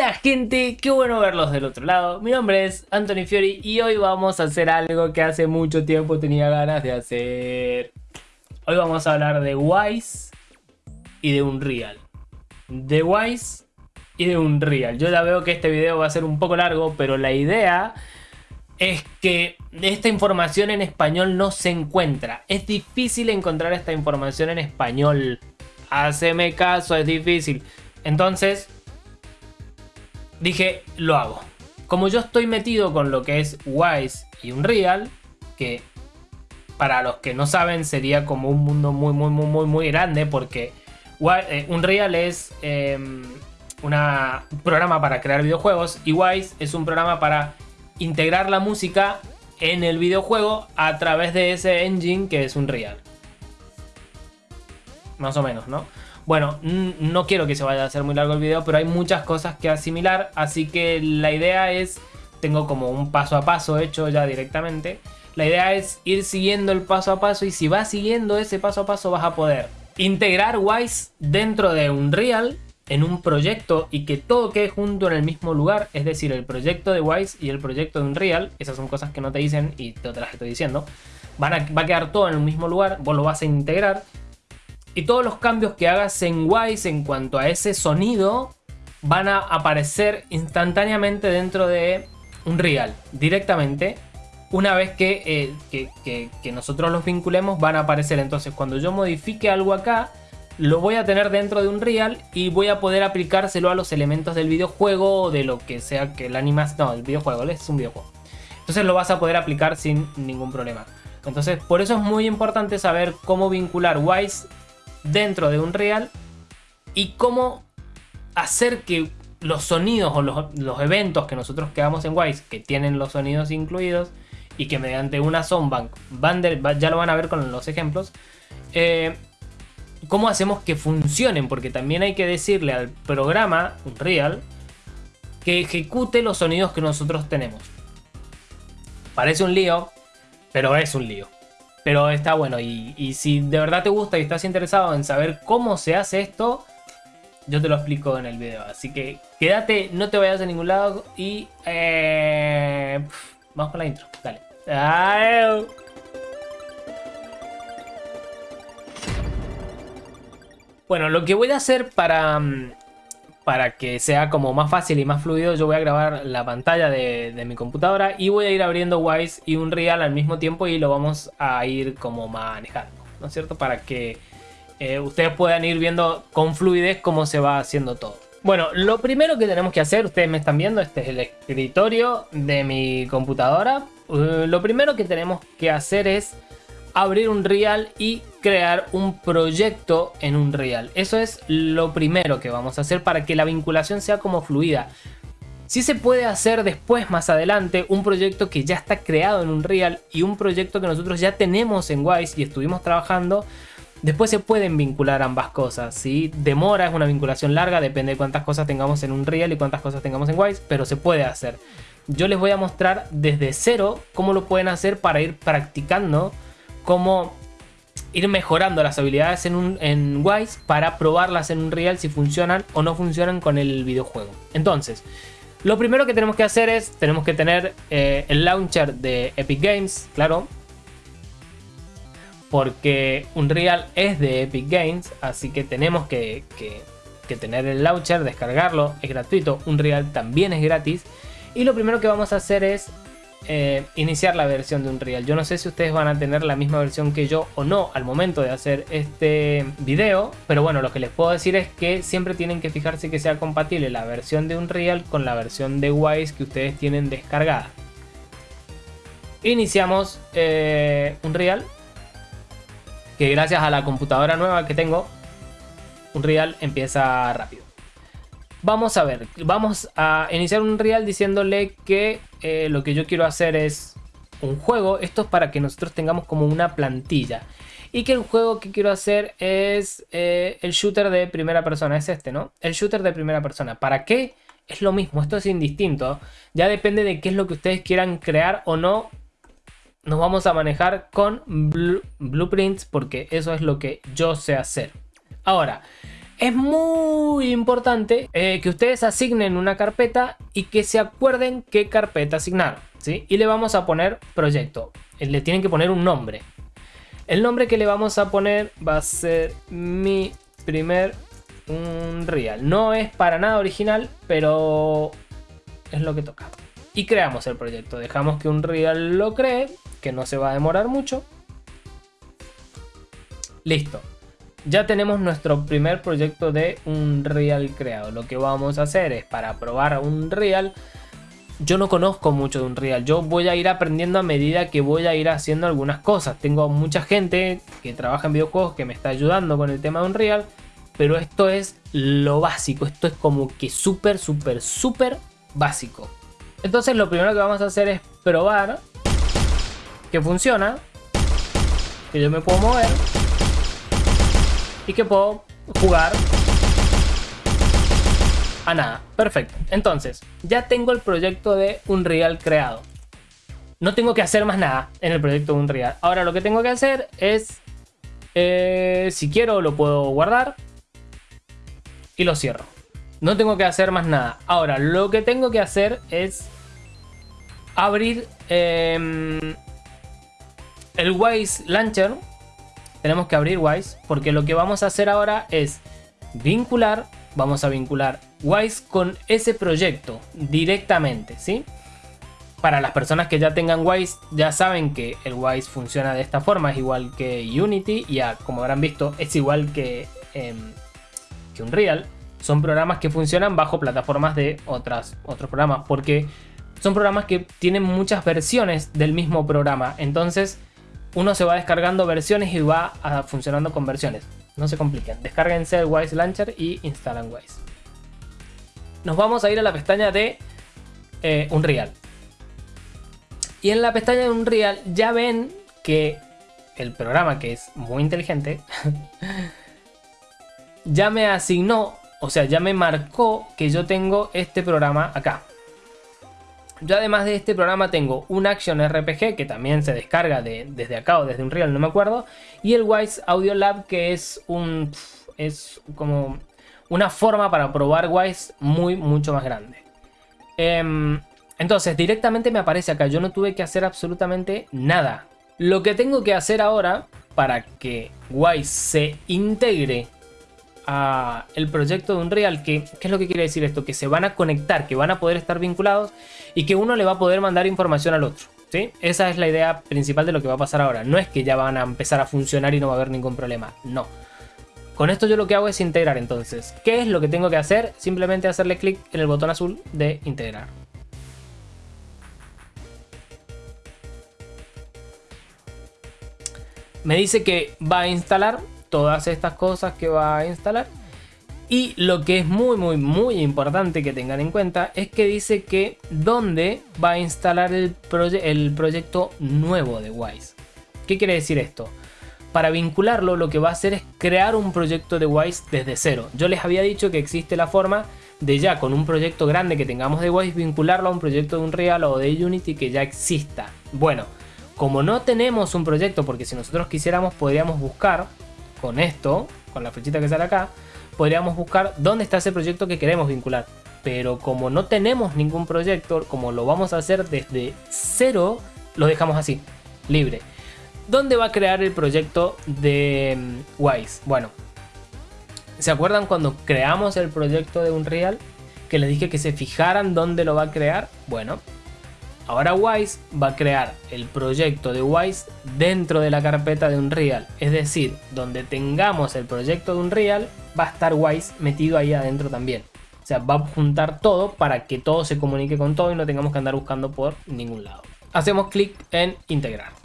Hola gente, qué bueno verlos del otro lado. Mi nombre es Anthony Fiori y hoy vamos a hacer algo que hace mucho tiempo tenía ganas de hacer. Hoy vamos a hablar de Wise y de Unreal. De Wise y de Unreal. Yo ya veo que este video va a ser un poco largo, pero la idea es que esta información en español no se encuentra. Es difícil encontrar esta información en español. Haceme caso, es difícil. Entonces, dije, lo hago. Como yo estoy metido con lo que es Wise y Unreal, que para los que no saben sería como un mundo muy, muy, muy, muy, muy grande porque eh, Unreal es em, un programa para crear videojuegos y Wise es un programa para integrar la música en el videojuego a través de ese engine que es Unreal. Más o menos, ¿no? Bueno, no quiero que se vaya a hacer muy largo el video, pero hay muchas cosas que asimilar, así que la idea es, tengo como un paso a paso hecho ya directamente, la idea es ir siguiendo el paso a paso y si vas siguiendo ese paso a paso vas a poder integrar Wise dentro de Unreal en un proyecto y que todo quede junto en el mismo lugar, es decir, el proyecto de Wise y el proyecto de Unreal, esas son cosas que no te dicen y te las estoy diciendo, van a, va a quedar todo en el mismo lugar, vos lo vas a integrar y todos los cambios que hagas en Wise en cuanto a ese sonido van a aparecer instantáneamente dentro de Unreal, directamente. Una vez eh, que, que, nosotros los vinculemos van a aparecer. Entonces cuando yo modifique algo acá, lo voy a tener dentro de Unreal y voy a poder aplicárselo a los elementos del videojuego o de lo que sea que el animación... No, el videojuego, es un videojuego. Entonces lo vas a poder aplicar sin ningún problema. Entonces por eso es muy importante saber cómo vincular Wise dentro de Unreal y cómo hacer que los sonidos o los, eventos que nosotros creamos en Wise, que tienen los sonidos incluidos y que mediante una soundbank, van ya lo van a ver con los ejemplos, eh, cómo hacemos que funcionen, porque también hay que decirle al programa Unreal que ejecute los sonidos que nosotros tenemos. Parece un lío, pero es un lío. Pero está bueno y, si de verdad te gusta y estás interesado en saber cómo se hace esto, yo te lo explico en el video. Así que quédate, no te vayas a ningún lado y... Eh, vamos con la intro, dale. Bueno, lo que voy a hacer para, mm, para que sea como más fácil y más fluido, yo voy a grabar la pantalla de, mi computadora y voy a ir abriendo Wise y Unreal al mismo tiempo y lo vamos a ir como manejando, ¿no es cierto? Para que eh, ustedes puedan ir viendo con fluidez cómo se va haciendo todo. Bueno, lo primero que tenemos que hacer, ustedes me están viendo, este es el escritorio de mi computadora. Uh, lo primero que tenemos que hacer es abrir un Real y crear un proyecto en un Real. Eso es lo primero que vamos a hacer para que la vinculación sea como fluida. Si se puede hacer después, más adelante, un proyecto que ya está creado en un Real y un proyecto que nosotros ya tenemos en Wise y estuvimos trabajando. Después se pueden vincular ambas cosas, ¿sí? Demora, es una vinculación larga, depende de cuántas cosas tengamos en un Real y cuántas cosas tengamos en Wise, pero se puede hacer. Yo les voy a mostrar desde cero cómo lo pueden hacer para ir practicando cómo ir mejorando las habilidades en, un, en Wise para probarlas en un Real si funcionan o no funcionan con el videojuego. Entonces, lo primero que tenemos que hacer es, tenemos que tener eh, el launcher de Epic Games, claro. Porque Unreal es de Epic Games, así que tenemos que, que tener el launcher, descargarlo, es gratuito. Unreal también es gratis. Y lo primero que vamos a hacer es eh, iniciar la versión de Unreal. Yo no sé si ustedes van a tener la misma versión que yo o no al momento de hacer este video, pero bueno, lo que les puedo decir es que siempre tienen que fijarse que sea compatible la versión de Unreal con la versión de Wise que ustedes tienen descargada. Iniciamos eh, Unreal, que gracias a la computadora nueva que tengo, Unreal empieza rápido. Vamos a ver, vamos a iniciar un real diciéndole que eh, lo que yo quiero hacer es un juego. Esto es para que nosotros tengamos como una plantilla. Y que el juego que quiero hacer es eh, el shooter de primera persona. Es este, ¿no? El shooter de primera persona. ¿Para qué? Es lo mismo, esto es indistinto. Ya depende de qué es lo que ustedes quieran crear o no. Nos vamos a manejar con blueprints porque eso es lo que yo sé hacer. Ahora, Es muy importante eh, que ustedes asignen una carpeta y que se acuerden qué carpeta asignar. ¿sí? Y le vamos a poner proyecto. Eh, le tienen que poner un nombre. El nombre que le vamos a poner va a ser mi primer Unreal. No es para nada original, pero es lo que toca. Y creamos el proyecto. Dejamos que Unreal lo cree, que no se va a demorar mucho. Listo ya tenemos nuestro primer proyecto de un real creado. Lo que vamos a hacer es para probar un real. Yo no conozco mucho de un real. Yo voy a ir aprendiendo a medida que voy a ir haciendo algunas cosas. Tengo mucha gente que trabaja en videojuegos que me está ayudando con el tema de un real. Pero esto es lo básico. Esto es como que súper, súper, súper básico. Entonces lo primero que vamos a hacer es probar que funciona. Que yo me puedo mover y que puedo jugar a nada. Perfecto. Entonces, ya tengo el proyecto de Unreal creado. No tengo que hacer más nada en el proyecto de Unreal. Ahora lo que tengo que hacer es, eh, si quiero lo puedo guardar y lo cierro. No tengo que hacer más nada. Ahora lo que tengo que hacer es abrir em, el Wise Launcher tenemos que abrir Wise porque lo que vamos a hacer ahora es vincular, vamos a vincular Wise con ese proyecto directamente, ¿sí? Para las personas que ya tengan Wise, ya saben que el Wise funciona de esta forma, es igual que Unity, y ya como habrán visto, es igual que, eh, que Unreal. Son programas que funcionan bajo plataformas de otras, otros programas, porque son programas que tienen muchas versiones del mismo programa. Entonces, uno se va descargando versiones y va funcionando con versiones. No se compliquen. Descárguense el Wise Launcher y instalan Wise. Nos vamos a ir a la pestaña de eh, Unreal. Y en la pestaña de Unreal ya ven que el programa, que es muy inteligente, ya me asignó, o sea, ya me marcó que yo tengo este programa acá. Yo además de este programa tengo un Action RPG que también se descarga desde acá o desde un Unreal, no me acuerdo. Y el Wise Audio Lab que es un... es como una forma para probar Wise muy, mucho más grande. Em, entonces directamente me aparece acá, yo no tuve que hacer absolutamente nada. Lo que tengo que hacer ahora para que Wise se integre el proyecto de Unreal, que, ¿qué es lo que quiere decir esto? Que se van a conectar, que van a poder estar vinculados y que uno le va a poder mandar información al otro. ¿sí? Esa es la idea principal de lo que va a pasar ahora. No es que ya van a empezar a funcionar y no va a haber ningún problema, no. Con esto yo lo que hago es integrar entonces. ¿Qué es lo que tengo que hacer? Simplemente hacerle clic en el botón azul de integrar. Me dice que va a instalar todas estas cosas que va a instalar. Y lo que es muy muy muy importante que tengan en cuenta es que dice que dónde va a instalar el, el proyecto nuevo de Wise. ¿Qué quiere decir esto? Para vincularlo lo que va a hacer es crear un proyecto de Wise desde cero. Yo les había dicho que existe la forma de ya con un proyecto grande que tengamos de Wise vincularlo a un proyecto de Unreal o de Unity que ya exista. Bueno, como no tenemos un proyecto, porque si nosotros quisiéramos podríamos buscar con esto, con la flechita que sale acá, podríamos buscar dónde está ese proyecto que queremos vincular. Pero como no tenemos ningún proyecto, como lo vamos a hacer desde cero, lo dejamos así, libre. ¿Dónde va a crear el proyecto de mm, Wise? Bueno, ¿se acuerdan cuando creamos el proyecto de Unreal? Que les dije que se fijaran dónde lo va a crear. Bueno, Ahora Wise va a crear el proyecto de Wise dentro de la carpeta de Unreal. Es decir, donde tengamos el proyecto de Unreal, va a estar Wise metido ahí adentro también. O sea, va a juntar todo para que todo se comunique con todo y no tengamos que andar buscando por ningún lado. Hacemos clic en integrar.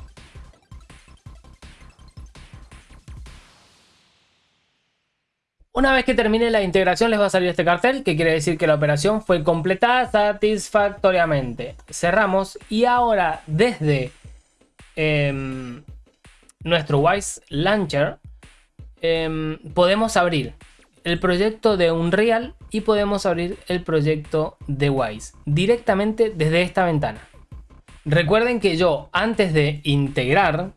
Una vez que termine la integración les va a salir este cartel que quiere decir que la operación fue completada satisfactoriamente. Cerramos y ahora desde em, nuestro Wise Launcher em, podemos abrir el proyecto de Unreal y podemos abrir el proyecto de Wise directamente desde esta ventana. Recuerden que yo antes de integrar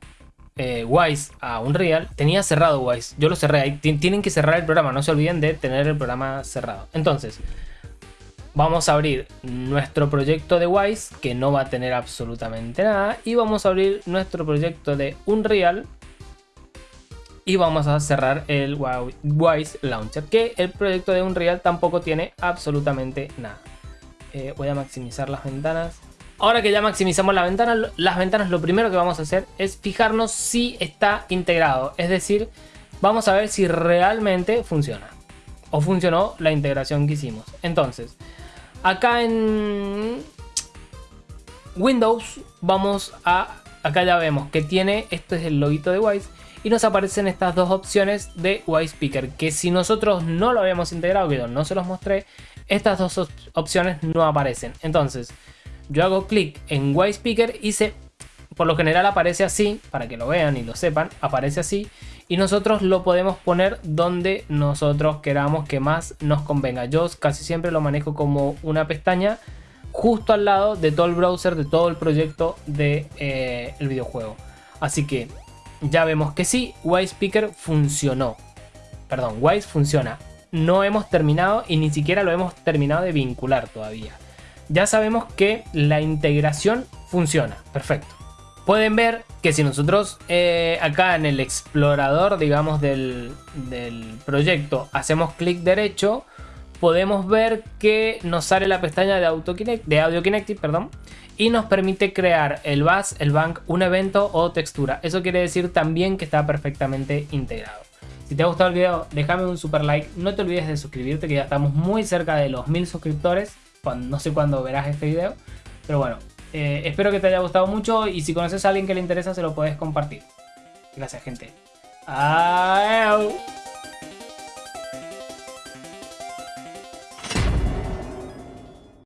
eh, Wise a Unreal, tenía cerrado Wise. Yo lo cerré ahí. Tienen que cerrar el programa, no se olviden de tener el programa cerrado. Entonces, vamos a abrir nuestro proyecto de Wise, que no va a tener absolutamente nada. Y vamos a abrir nuestro proyecto de Unreal. Y vamos a cerrar el Wise Launcher, que el proyecto de Unreal tampoco tiene absolutamente nada. Eh, voy a maximizar las ventanas. Ahora que ya maximizamos la ventana, las ventanas lo primero que vamos a hacer es fijarnos si está integrado. Es decir, vamos a ver si realmente funciona. O funcionó la integración que hicimos. Entonces, acá en Windows vamos a... Acá ya vemos que tiene, este es el loguito de Wise. Y nos aparecen estas dos opciones de Wise Speaker. Que si nosotros no lo habíamos integrado, que no se los mostré, estas dos opciones no aparecen. Entonces yo hago clic en White Speaker y se, por lo general aparece así, para que lo vean y lo sepan, aparece así. Y nosotros lo podemos poner donde nosotros queramos que más nos convenga. Yo casi siempre lo manejo como una pestaña justo al lado de todo el browser, de todo el proyecto del de, eh, videojuego. Así que ya vemos que sí, White Speaker funcionó. Perdón, Wise funciona. No hemos terminado y ni siquiera lo hemos terminado de vincular todavía ya sabemos que la integración funciona. Perfecto. Pueden ver que si nosotros eh, acá en el explorador, digamos, del, proyecto hacemos clic derecho, podemos ver que nos sale la pestaña de, de Audio Kinective perdón, y nos permite crear el bus, el bank, un evento o textura. Eso quiere decir también que está perfectamente integrado. Si te ha gustado el video, déjame un super like. No te olvides de suscribirte, que ya estamos muy cerca de los mil suscriptores no sé cuándo verás este video. Pero bueno, eh, espero que te haya gustado mucho y si conoces a alguien que le interesa se lo puedes compartir. Gracias gente. Adiós.